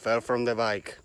Fell from the bike.